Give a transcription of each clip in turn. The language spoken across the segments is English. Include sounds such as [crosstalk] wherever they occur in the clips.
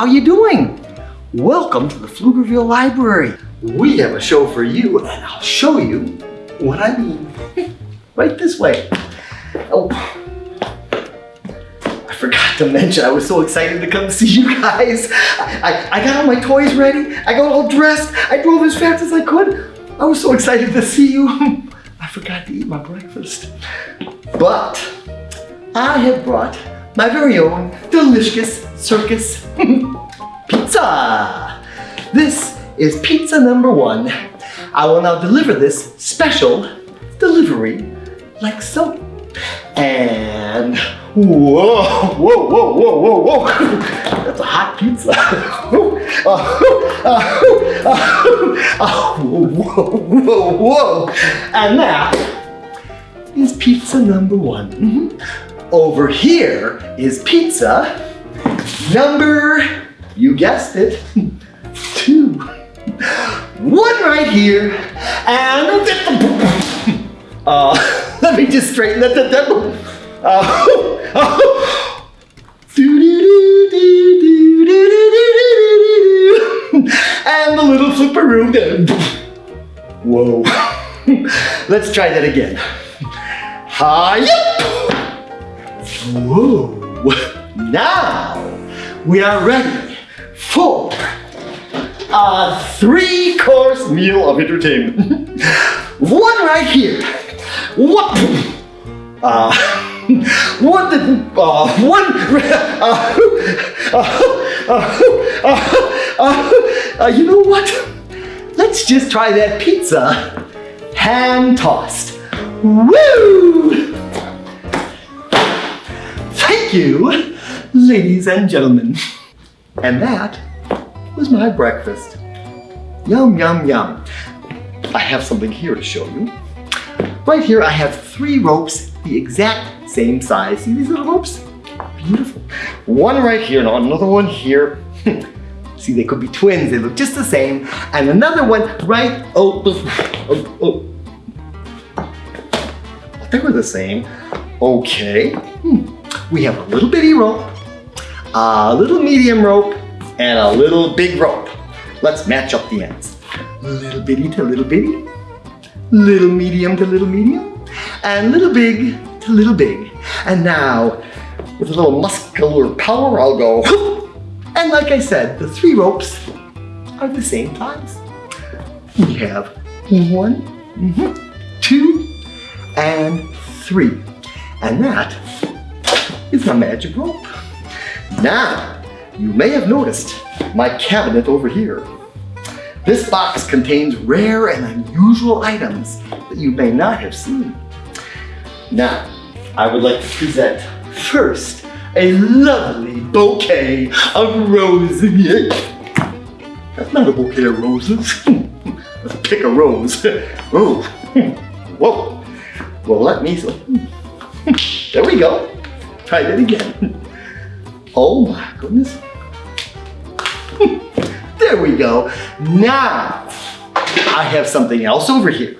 How you doing? Welcome to the Pflugerville Library. We have a show for you, and I'll show you what I mean. right this way. Oh, I forgot to mention, I was so excited to come see you guys. I, I, I got all my toys ready. I got all dressed. I drove as fast as I could. I was so excited to see you. [laughs] I forgot to eat my breakfast. But I have brought my very own delicious circus [laughs] pizza. This is pizza number one. I will now deliver this special delivery like so. And whoa, whoa, whoa, whoa, whoa, whoa. [laughs] That's a hot pizza. [laughs] whoa, whoa, whoa. whoa. And that is pizza number one. Mm -hmm. Over here is pizza number, you guessed it, two. One right here, and uh, let me just straighten that. that, that. Uh, uh, and the little flipperoo. Whoa. Let's try that again. Hi. Whoa. Now we are ready for a three-course meal of entertainment. [laughs] One right here. What? Uh, [laughs] one, uh, one, [laughs] uh, uh, you know what? Let's just try that pizza hand tossed. Woo! Thank you, ladies and gentlemen. And that was my breakfast. Yum, yum, yum. I have something here to show you. Right here, I have three ropes, the exact same size. See these little ropes? Beautiful. One right here, and another one here. [laughs] See, they could be twins. They look just the same. And another one right, oh, oh, oh. They were the same. Okay. Hmm. We have a little bitty rope, a little medium rope, and a little big rope. Let's match up the ends. Little bitty to little bitty, little medium to little medium, and little big to little big. And now, with a little muscular power, I'll go, and like I said, the three ropes are the same size. We have one, mm -hmm, two, and three. And that is a magic rope. Now, you may have noticed my cabinet over here. This box contains rare and unusual items that you may not have seen. Now, I would like to present first a lovely bouquet of roses. That's not a bouquet of roses. [laughs] Let's pick a rose. [laughs] Oh, [laughs] whoa. Well, let me, there we go. Try that again. Oh my goodness. [laughs] There we go. Now, I have something else over here.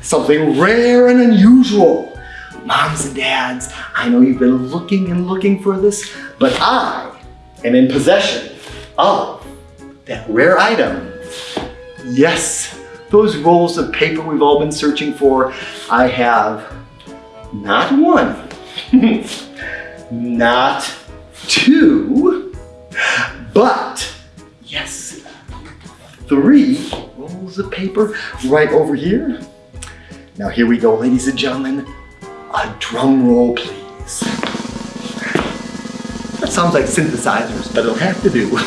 Something rare and unusual. Moms and dads, I know you've been looking and looking for this, but I am in possession of that rare item. Yes, those rolls of paper we've all been searching for. I have not one, [laughs] not two, but Yes, three rolls of paper right over here. Now here we go, ladies and gentlemen. A drum roll, please. That sounds like synthesizers, but it'll have to do. [laughs]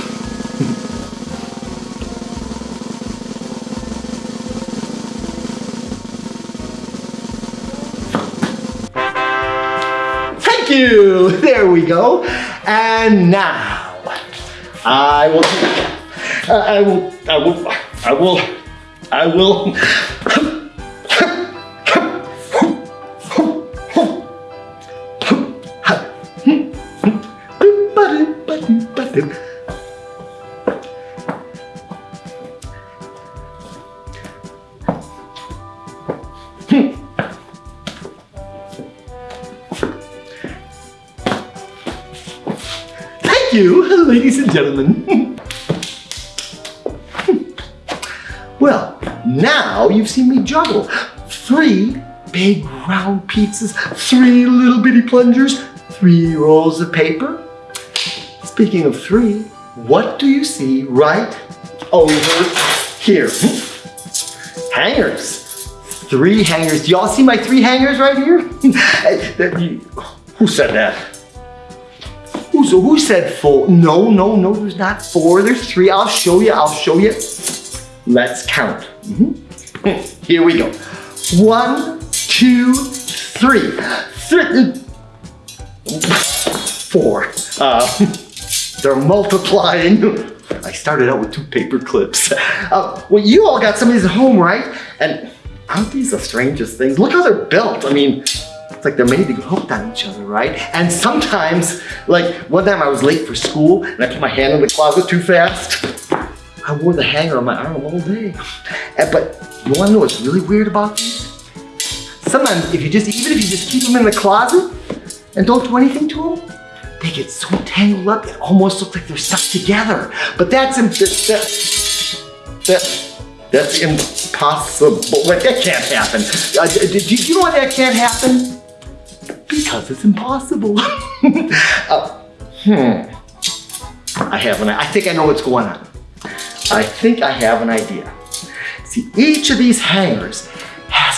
Thank you! There we go. And now, uh, I will, I will, I will, I will, I will. Pizzas, three little bitty plungers, three rolls of paper. Speaking of three, what do you see right over here? Hangers. Three hangers. Do y'all see my three hangers right here? [laughs] Who said that? Who, so who said four? No, no, no, there's not four. There's three. I'll show you. I'll show you. Let's count. Mm -hmm. [laughs] Here we go. One, two, three. Three. Four. Uh, they're multiplying. I started out with two paper clips. Uh, well, you all got some of these at home, right? And aren't these the strangest things? Look how they're built. I mean, it's like they're made to get hooked on each other, right? And sometimes, like one time I was late for school and I put my hand in the closet too fast. I wore the hanger on my arm all day. And, but you wanna know what's really weird about these? Sometimes if you just, even if you just keep them in the closet and don't do anything to them, they get so tangled up, it almost looks like they're stuck together. But that's, that, that, that's impossible. Wait, that can't happen. Uh, do you know why that can't happen? Because it's impossible. [laughs] uh, hmm. I have an, I think I know what's going on. I think I have an idea. See, each of these hangers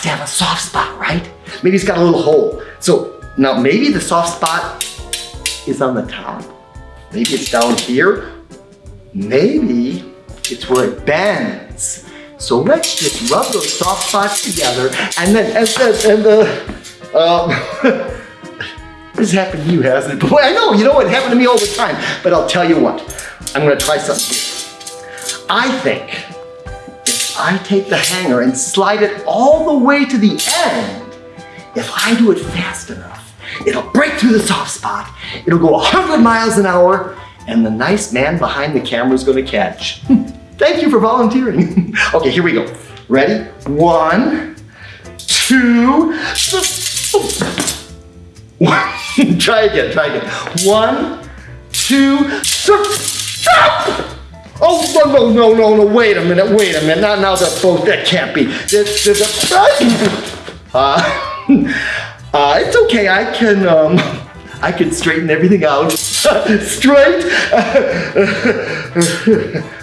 to have a soft spot, right? Maybe it's got a little hole. So now maybe the soft spot is on the top. Maybe it's down here. Maybe it's where it bends. So let's just rub those soft spots together and then, and the, and the, um, [laughs] This happened to you, hasn't it? Boy, I know, you know, it happened to me all the time. But I'll tell you what, I'm gonna try something. I think I take the hanger and slide it all the way to the end, if I do it fast enough, it'll break through the soft spot, it'll go 100 miles an hour, and the nice man behind the camera is gonna catch. [laughs] Thank you for volunteering. [laughs] okay, here we go. Ready? One, two, [laughs] try again, try again. One, two, stop! Oh, no, no, no, no, wait a minute, wait a minute. Now, now they're both, that can't be. There's, there's [laughs] a, uh, uh, [laughs] it's okay, I can, um, I can straighten everything out. [laughs] Straight.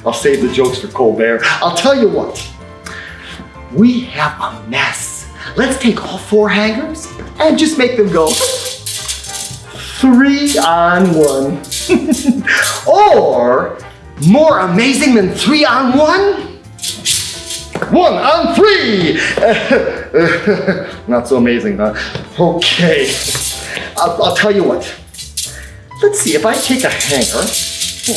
I'll save the jokes for Colbert. I'll tell you what, we have a mess. Let's take all four hangers and just make them go three on one. or more amazing than three on one? One on three! [laughs] Not so amazing, huh? Okay, I'll, I'll, tell you what. Let's see, if I take a hanger, hmm,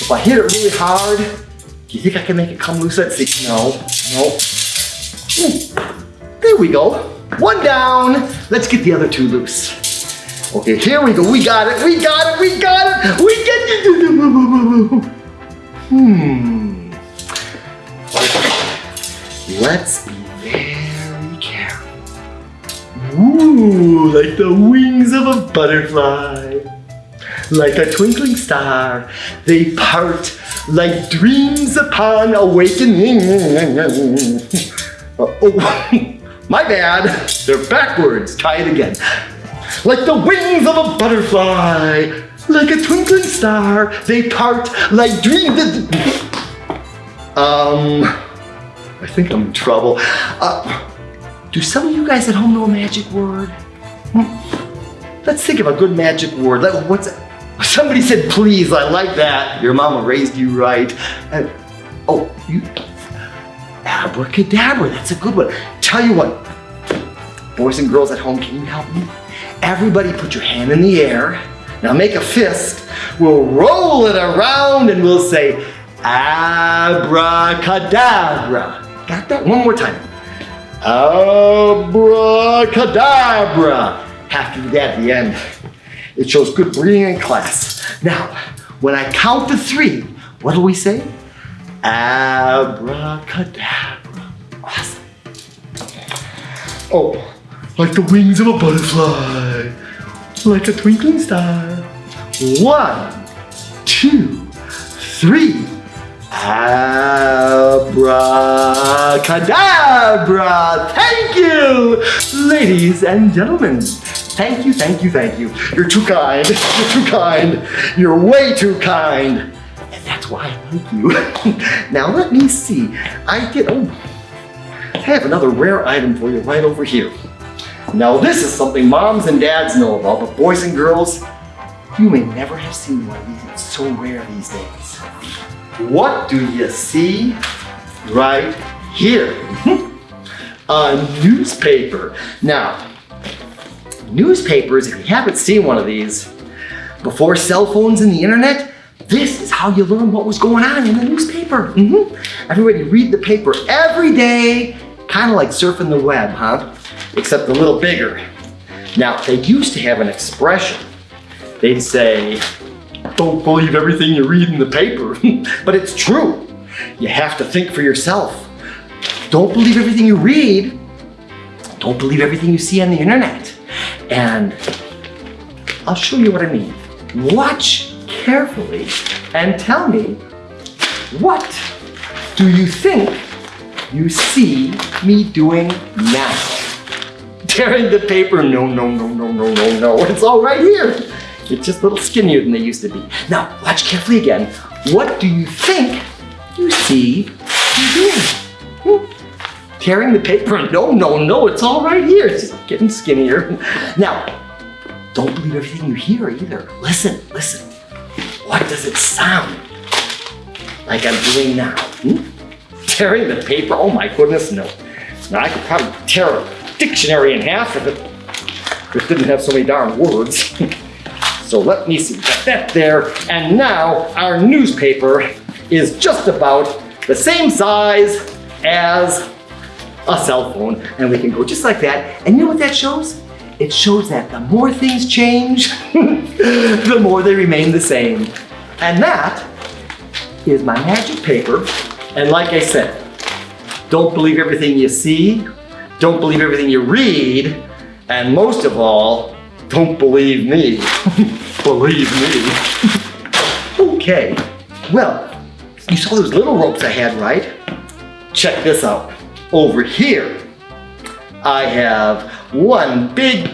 if I hit it really hard, do you think I can make it come loose? Let's see, no, no. Hmm. There we go, one down. Let's get the other two loose. Okay, here we go. We got it. We got it. We got it. We get it. Hmm. Let's be very careful. Ooh, like the wings of a butterfly. Like a twinkling star, they part like dreams upon awakening. [laughs] Uh, oh, [laughs] my bad. They're backwards. Try it again like the wings of a butterfly, like a twinkling star, they part like dreams. Um, I think I'm in trouble. Uh, do some of you guys at home know a magic word? Hmm. Let's think of a good magic word. Like, what's? Somebody said please, I like that. Your mama raised you right. And, oh, you, abracadabra, that's a good one. Tell you what, boys and girls at home, can you help me? Everybody put your hand in the air. Now make a fist. We'll roll it around and we'll say, abracadabra. Got that? One more time. Abracadabra. Have to do that at the end. It shows good breathing in class. Now, when I count to three, what do we say? Abracadabra. Awesome. Oh, like the wings of a butterfly, like a twinkling star. One, two, three. Abracadabra! Thank you! Ladies and gentlemen, thank you, thank you, thank you. You're too kind. You're too kind. You're way too kind. And that's why I like you. [laughs] now let me see. I get, oh, I have another rare item for you right over here. Now this is something moms and dads know about, but boys and girls, you may never have seen one of these. It's so rare these days. What do you see right here? [laughs] A newspaper. Now, newspapers, if you haven't seen one of these, before cell phones and the internet, this is how you learn what was going on in the newspaper. Mhm. Everybody read the paper every day, kind of like surfing the web, huh? Except a little bigger. Now, they used to have an expression. They'd say, don't believe everything you read in the paper. [laughs] but it's true. You have to think for yourself. Don't believe everything you read. Don't believe everything you see on the internet. And I'll show you what I mean. Watch carefully and tell me what do you think you see me doing now? Tearing the paper, no, no, no, no, no, no, no. It's all right here. It's just a little skinnier than they used to be. Now, watch carefully again. What do you think you see doing? Hmm? Tearing the paper, no, no, no, it's all right here. It's just getting skinnier. Now, don't believe everything you hear either. Listen, listen. What does it sound like I'm doing now? Hmm? Tearing the paper? Oh my goodness, no. Now I could probably tear a dictionary in half if it, it didn't have so many darn words. so let me see, got that there. And now our newspaper is just about the same size as a cell phone. And we can go just like that. And you know what that shows? It shows that the more things change, [laughs] the more they remain the same. And that is my magic paper. And like I said, don't believe everything you see, don't believe everything you read, and most of all, don't believe me. [laughs] believe me. okay, well, you saw those little ropes I had, right? Check this out. Over here, I have one big,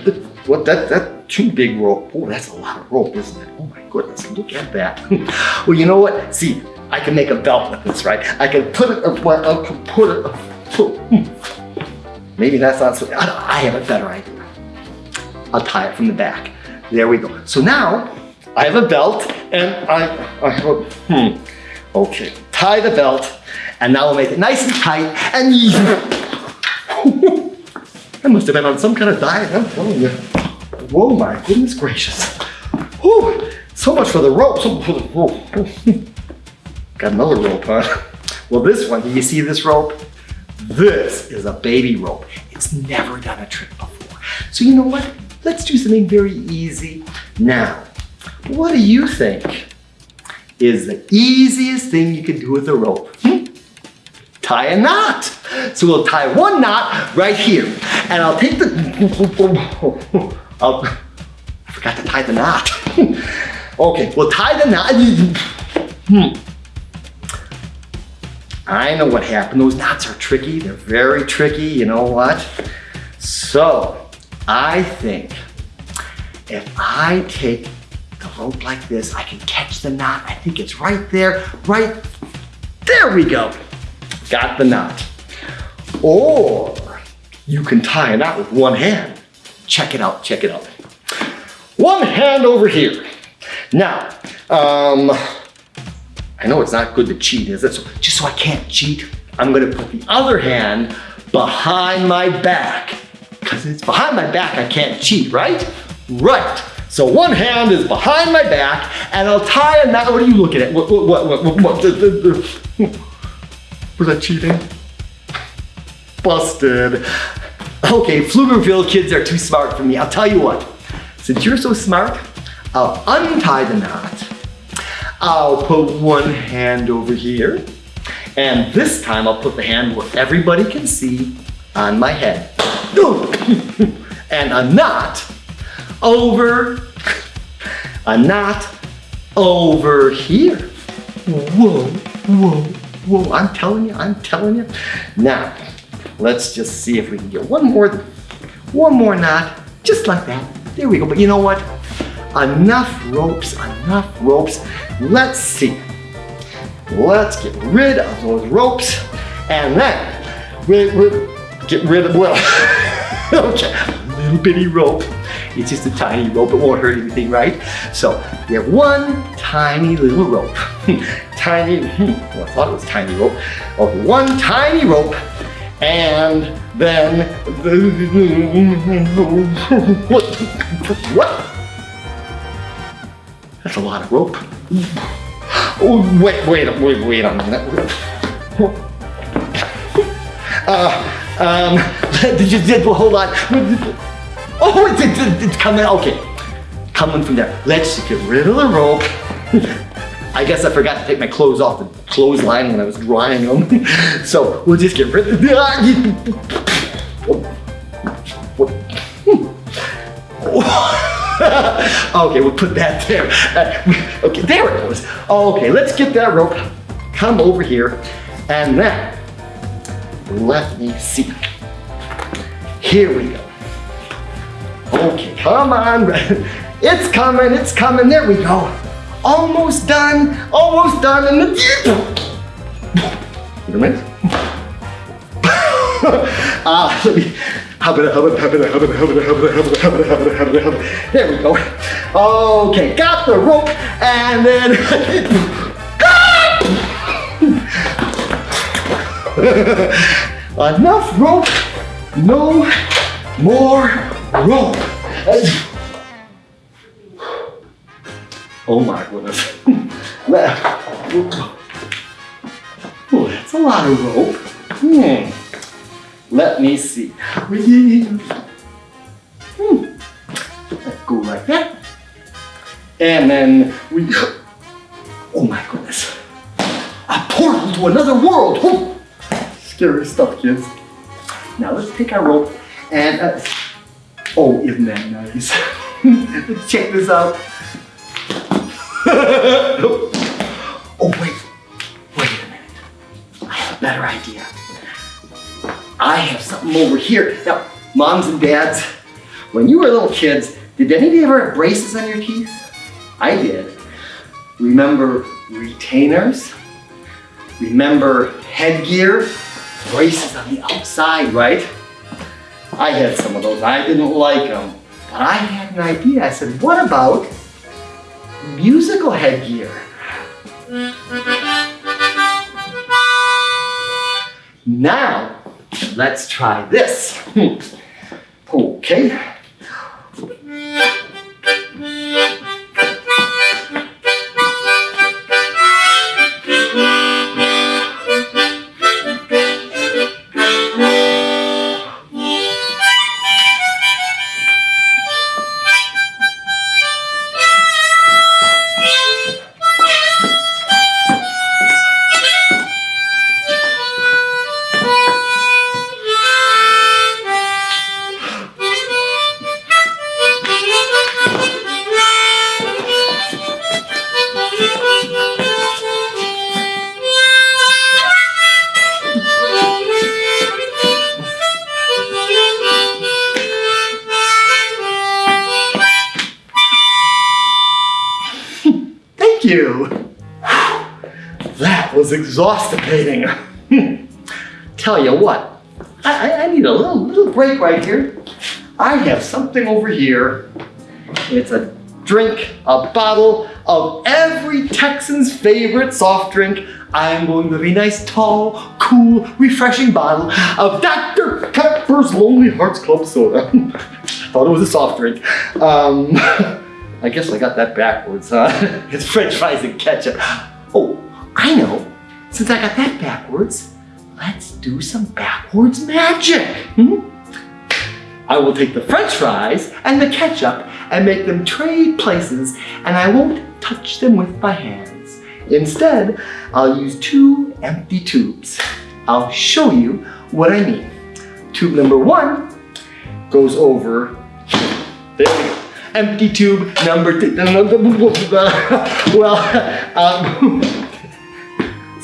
what that, that, two big rope. Oh, that's a lot of rope, isn't it? Oh my goodness, look at that. [laughs] well, you know what? See, I can make a belt with this, right? I can put it, well, I can put it, uh, maybe that's not so, I, I have a better idea. I'll tie it from the back. There we go. So now, I have a belt and I, I have a, hmm, okay. Tie the belt and now we'll make it nice and tight and [laughs] I must have been on some kind of diet, I'm telling you. Whoa, my goodness gracious. Whew, so much for the rope. So much for the rope. [laughs] Got another rope, huh? Well, this one, do you see this rope? This is a baby rope. It's never done a trick before. So you know what? Let's do something very easy. Now, what do you think is the easiest thing you can do with a rope? Hmm? Tie a knot. So we'll tie one knot right here. And I'll take the, [laughs] I'll, I forgot to tie the knot. [laughs] okay, we'll tie the knot. Hmm. I know what happened. Those knots are tricky. They're very tricky. You know what? So I think if I take the rope like this, I can catch the knot. I think it's right there, right there we go. Got the knot. Or you can tie a knot with one hand. Check it out, check it out. One hand over here. Now, um, I know it's not good to cheat, is it? So just so I can't cheat, I'm gonna put the other hand behind my back. Because it's behind my back, I can't cheat, right? Right. So one hand is behind my back, and I'll tie a knot. What are you looking at? What, what, what, what, what, what was that cheating? Busted. Okay, Pflugerville kids are too smart for me. I'll tell you what. Since you're so smart, I'll untie the knot. I'll put one hand over here. And this time I'll put the hand where everybody can see on my head. [laughs] and a knot over a knot over here. Whoa, whoa, whoa. I'm telling you, I'm telling you. Now, let's just see if we can get one more, one more knot, just like that. There we go. But you know what? Enough ropes, enough ropes. Let's see. Let's get rid of those ropes and then we, we get rid of, well, [laughs] okay, little bitty rope. It's just a tiny rope, it won't hurt anything, right? So we have one tiny little rope. [laughs] tiny, hmm, well, I thought it was tiny rope. Okay, one tiny rope and then, [laughs] what? That's a lot of rope. Oh, wait, wait, wait, wait a minute. Uh, um, [laughs] did you, did, well, hold on. Oh, it's, it's, it's coming, okay. Coming from there. Let's get rid of the rope. I guess I forgot to take my clothes off the clothesline when I was drying them. [laughs] so we'll just get rid of the, [laughs] [laughs] okay, we'll put that there. Uh, okay, there it goes. Okay, let's get that rope. Come over here. And then, let me see. Here we go. Okay, come on. [laughs] It's coming, it's coming. There we go. Almost done, almost done. And the... Wait a minute. Ah, uh, let me, Hop it up, hop it up, hop it up, hop it up, hop it up, hop it up, hop it up, hop it up, hop it up. there we go. Okay, got the rope and then enough rope, no more rope. Oh my goodness. oh, that's a lot of rope. Hmm. Let me see. Hmm. Let's go like that. And then we, oh my goodness. A portal to another world. Oh, scary stuff, kids. Now let's take our rope and, uh, oh, isn't that nice? let's [laughs] check this out. [laughs] oh, wait, wait a minute. I have a better idea. I have something over here. Now, moms and dads, when you were little kids, did any of you ever have braces on your teeth? I did. Remember retainers? Remember headgear? Braces on the outside, right? I had some of those. I didn't like them. But I had an idea. I said, what about musical headgear? Now, Let's try this. [laughs] okay. Exhausting. Tell you what, I, I, need a little, little break right here. I have something over here. It's a drink, a bottle of every Texan's favorite soft drink. I'm going to be nice, tall, cool, refreshing bottle of Dr. Pepper's Lonely Hearts Club Soda. [laughs] Thought it was a soft drink. Um, [laughs] I guess I got that backwards, huh? [laughs] it's french fries and ketchup. Oh, I know. Since I got that backwards, let's do some backwards magic. Hmm? I will take the french fries and the ketchup and make them trade places and I won't touch them with my hands. Instead, I'll use two empty tubes. I'll show you what I mean. Tube number one goes over here. There we go. empty tube number two. [laughs] well, [laughs] um, [laughs]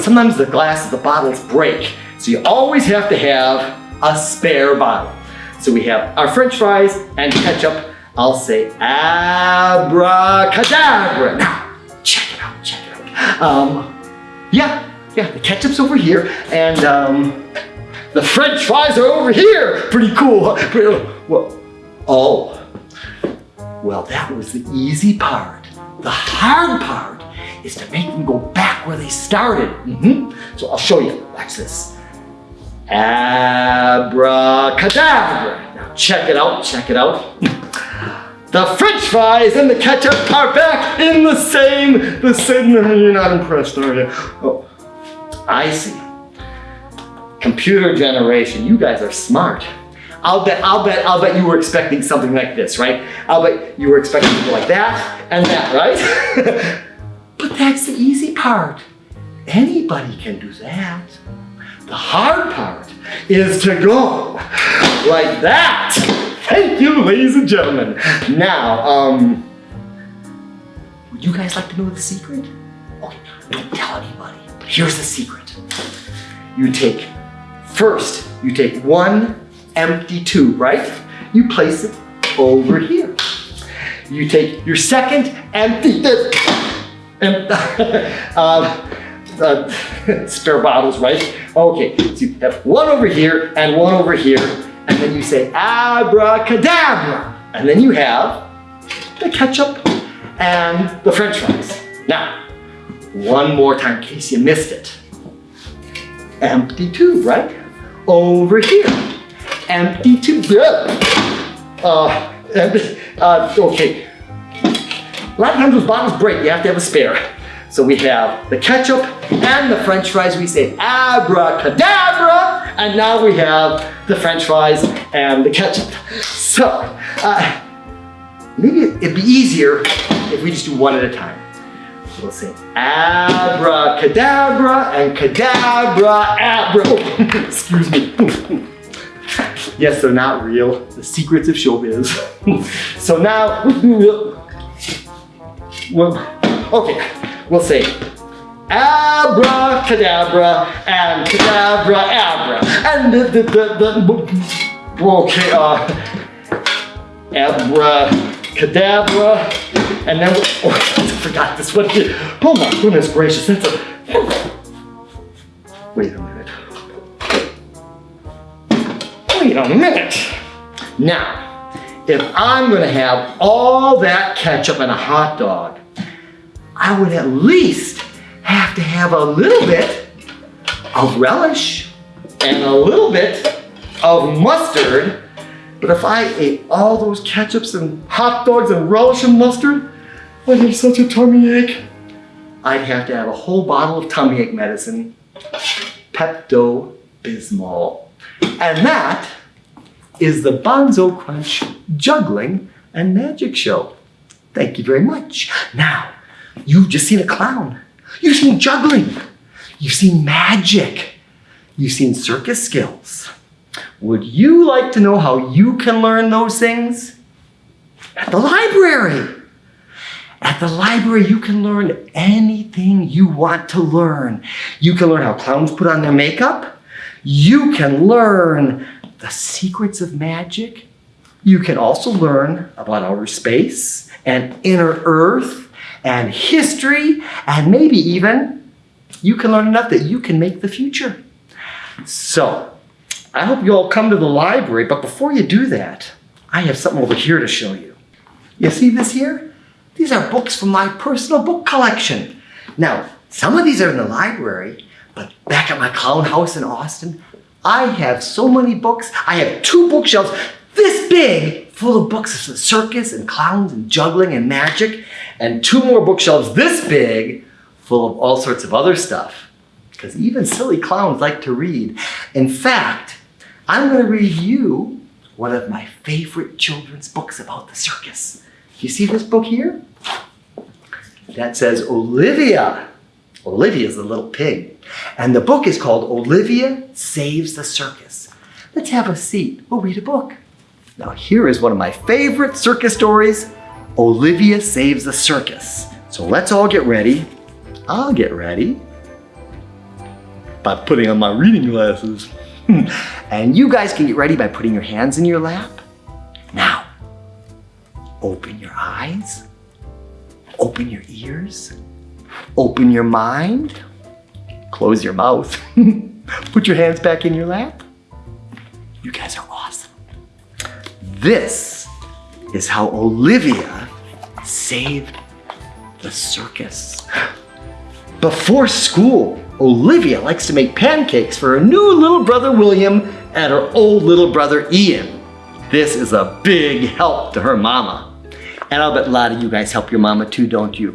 sometimes the glass of the bottles break. So you always have to have a spare bottle. So we have our french fries and ketchup. I'll say abracadabra. Now, check it out, check it out. Um, yeah, yeah, the ketchup's over here and um, the french fries are over here. Pretty cool. Pretty, well, oh, well, that was the easy part. The hard part is to make them go back where they started. Mm -hmm. So I'll show you. Watch this. Abracadabra. Now check it out, check it out. [laughs] The french fries and the ketchup are back in the same, the same, [laughs] you're not impressed, are you? Oh, I see. Computer generation, you guys are smart. I'll bet, I'll bet, I'll bet you were expecting something like this, right? I'll bet you were expecting like that and that, right? [laughs] but that's the easy part. Anybody can do that. The hard part is to go like that. Thank you, ladies and gentlemen. Now, um, would you guys like to know the secret? Okay, don't tell anybody. But here's the secret. You take, first, you take one empty tube, right? You place it over here. You take your second empty, and, [laughs] uh, uh, [laughs] spare bottles, right? Okay, so you have one over here and one over here, and then you say abracadabra, and then you have the ketchup and the french fries. Now, one more time in case you missed it. Empty tube, right? Over here empty to uh, [laughs] uh, okay. A lot of times those bottles break, you have to have a spare. So we have the ketchup and the french fries. We say abracadabra. And now we have the french fries and the ketchup. So, uh, maybe it'd be easier if we just do one at a time. We'll say abracadabra and cadabra, abra. Oh, [laughs] excuse me. [laughs] Yes, they're not real. The secrets of showbiz. [laughs] so now, well, okay, we'll say abracadabra and cadabra abra. And the, the, the, the okay, uh, abracadabra. And then, oh, I forgot this one. Oh my goodness gracious, that's a, wait a minute. wait a minute. Now, if I'm gonna have all that ketchup in a hot dog, I would at least have to have a little bit of relish and a little bit of mustard. But if I ate all those ketchups and hot dogs and relish and mustard, I'd have such a tummy ache. I'd have to have a whole bottle of tummy ache medicine, Pepto-Bismol. And that is the Bonzo Crunch Juggling and Magic Show. Thank you very much. Now, you've just seen a clown. You've seen juggling. You've seen magic. You've seen circus skills. Would you like to know how you can learn those things? At the library. At the library, you can learn anything you want to learn. You can learn how clowns put on their makeup. You can learn the secrets of magic. You can also learn about outer space and inner earth and history and maybe even you can learn enough that you can make the future. So, I hope you all come to the library, but before you do that, I have something over here to show you. You see this here? These are books from my personal book collection. Now, some of these are in the library, but back at my clown house in Austin, I have so many books. I have two bookshelves this big full of books of circus and clowns and juggling and magic and two more bookshelves this big full of all sorts of other stuff. Because even silly clowns like to read. In fact, I'm going to read you one of my favorite children's books about the circus. You see this book here? That says Olivia. Olivia's the little pig. And the book is called Olivia Saves the Circus. Let's have a seat. We'll read a book. Now here is one of my favorite circus stories, Olivia saves the circus. So let's all get ready. I'll get ready by putting on my reading glasses. [laughs] and you guys can get ready by putting your hands in your lap. Now, open your eyes, open your ears, open your mind, close your mouth, [laughs] put your hands back in your lap. You guys are awesome. This is how Olivia saved the circus. Before school, Olivia likes to make pancakes for her new little brother William and her old little brother Ian. This is a big help to her mama. And I'll bet a lot of you guys help your mama too, don't you?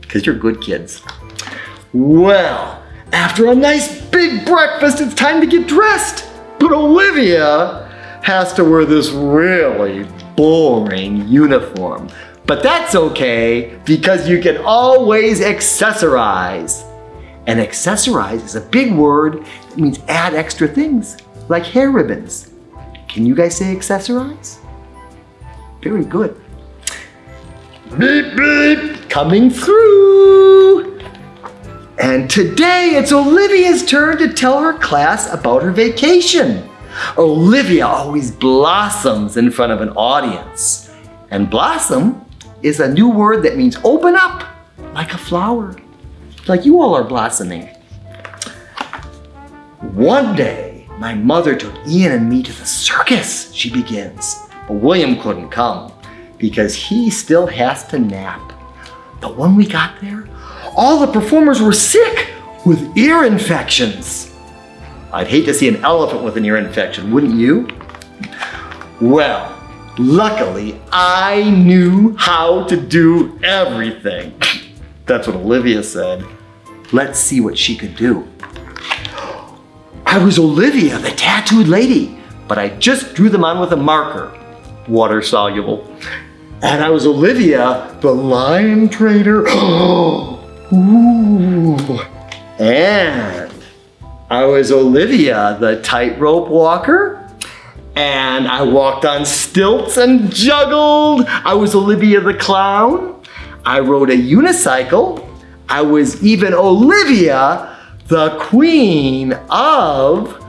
Because you're good kids. Well, after a nice big breakfast, it's time to get dressed. But Olivia has to wear this really boring uniform. But that's okay because you can always accessorize. And accessorize is a big word that means add extra things, like hair ribbons. Can you guys say accessorize? Very good. Beep, beep, coming through. And today it's Olivia's turn to tell her class about her vacation. Olivia always blossoms in front of an audience. And blossom is a new word that means open up like a flower like you all are blossoming. One day, my mother took Ian and me to the circus, she begins. But William couldn't come because he still has to nap. But when we got there, all the performers were sick with ear infections. I'd hate to see an elephant with an ear infection, wouldn't you? Well, luckily, I knew how to do everything. That's what Olivia said. Let's see what she could do. I was Olivia, the tattooed lady, but I just drew them on with a marker, water soluble. And I was Olivia, the lion trainer. [gasps] Ooh. And I was Olivia, the tightrope walker. And I walked on stilts and juggled. I was Olivia the clown. I rode a unicycle. I was even Olivia, the queen of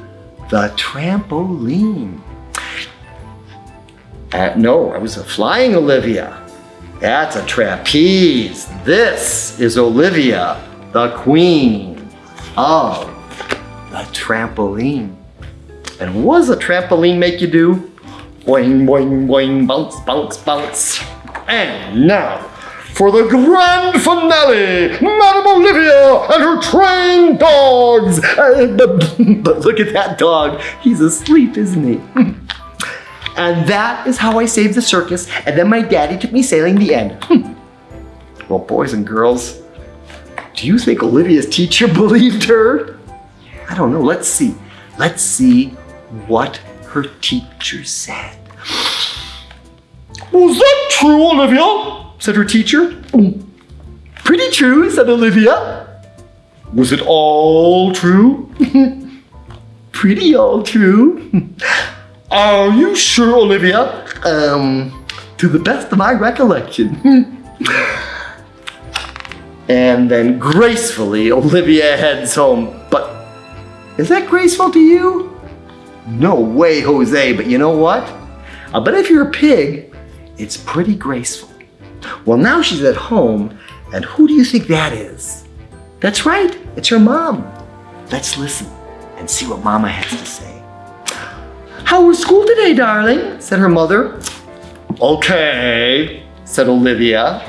the trampoline. Uh, no, I was a flying Olivia. That's a trapeze. This is Olivia, the queen of trampoline. And what does a trampoline make you do? Boing, boing, boing, bounce, bounce, bounce. And now, for the grand finale, Madame Olivia and her trained dogs. Uh, but, but look at that dog. He's asleep, isn't he? and that is how I saved the circus, and then my daddy took me sailing the end. well, boys and girls, do you think Olivia's teacher [laughs] believed her? I don't know. Let's see. Let's see what her teacher said. Was that true, Olivia? said her teacher. Pretty true, said Olivia. Was it all true? [laughs] Pretty all true. [laughs] Are you sure, Olivia? Um, to the best of my recollection. [laughs] and then gracefully, Olivia heads home. But is that graceful to you? No way, Jose, but you know what? I bet if you're a pig, it's pretty graceful. Well, now she's at home, and who do you think that is? That's right, it's her mom. Let's listen and see what Mama has to say. How was school today, darling? said her mother. Okay, said Olivia.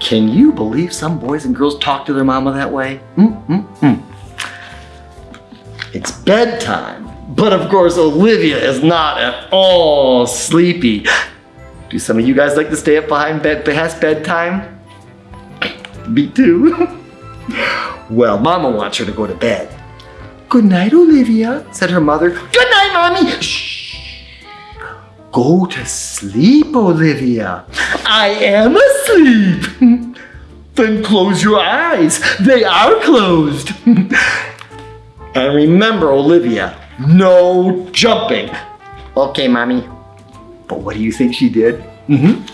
Can you believe some boys and girls talk to their mama that way? Mm, mm, mm. It's bedtime, but of course Olivia is not at all sleepy. Do some of you guys like to stay up behind bed past bedtime? Me too. [laughs] well, Mama wants her to go to bed. Good night, Olivia, said her mother. Good night, Mommy. Shh. Go to sleep, Olivia. I am asleep. [laughs] then close your eyes. They are closed. [laughs] and remember, Olivia, no jumping. Okay, Mommy. But what do you think she did? Mm-hmm.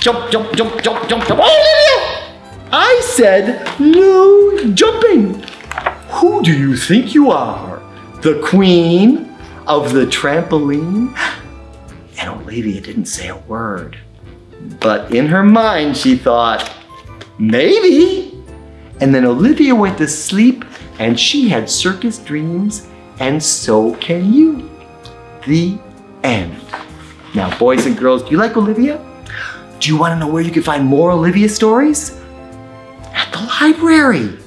Jump, jump, jump, jump, jump, jump. Oh, Olivia! I said no jumping. Who do you think you are? The queen of the trampoline? And Olivia didn't say a word. But in her mind, she thought, maybe. And then Olivia went to sleep and she had circus dreams, and so can you. The end. Now, boys and girls, do you like Olivia? Do you want to know where you can find more Olivia stories? At the library.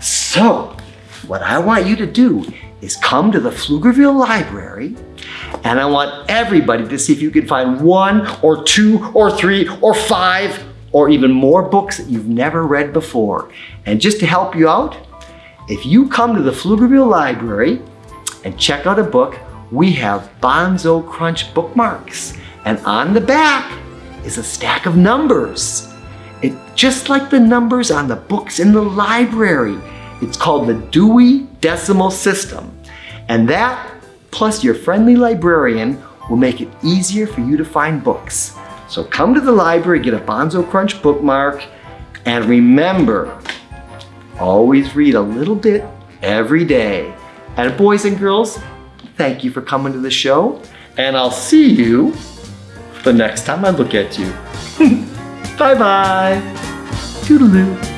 So, what I want you to do is come to the Pflugerville Library and I want everybody to see if you can find one or two or three or five or even more books that you've never read before. And just to help you out, if you come to the Pflugerville Library and check out a book, we have Bonzo Crunch bookmarks. And on the back is a stack of numbers. It, just like the numbers on the books in the library. It's called the Dewey Decimal System. And that, plus your friendly librarian, will make it easier for you to find books. So come to the library, get a Bonzo Crunch bookmark, and remember, always read a little bit every day. And boys and girls, thank you for coming to the show, and I'll see you the next time I look at you. [laughs] Bye-bye. Toodaloo.